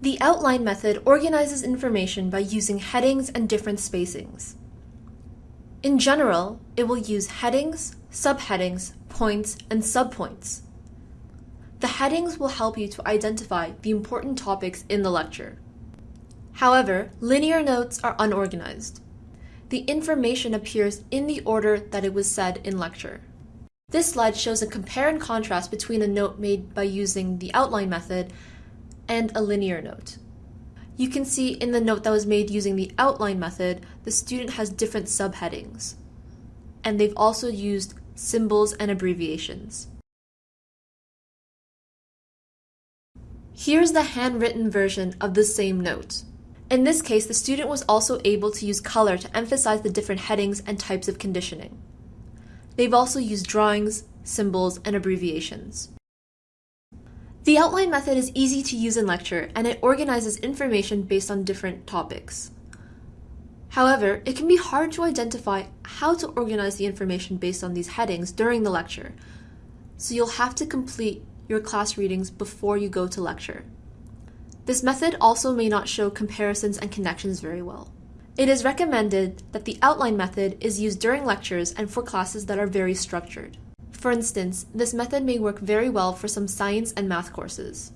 The outline method organizes information by using headings and different spacings. In general, it will use headings, subheadings, points, and subpoints. The headings will help you to identify the important topics in the lecture. However, linear notes are unorganized. The information appears in the order that it was said in lecture. This slide shows a compare and contrast between a note made by using the outline method and a linear note. You can see in the note that was made using the outline method, the student has different subheadings. And they've also used symbols and abbreviations. Here's the handwritten version of the same note. In this case, the student was also able to use color to emphasize the different headings and types of conditioning. They've also used drawings, symbols, and abbreviations. The outline method is easy to use in lecture and it organizes information based on different topics. However, it can be hard to identify how to organize the information based on these headings during the lecture, so you'll have to complete your class readings before you go to lecture. This method also may not show comparisons and connections very well. It is recommended that the outline method is used during lectures and for classes that are very structured. For instance, this method may work very well for some science and math courses.